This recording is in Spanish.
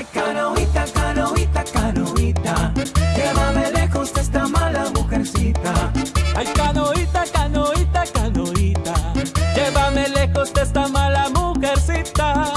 Ay, canoita, canoita, canoita, llévame lejos de esta mala mujercita. Ay, canoita, canoita, canoita, llévame lejos de esta mala mujercita.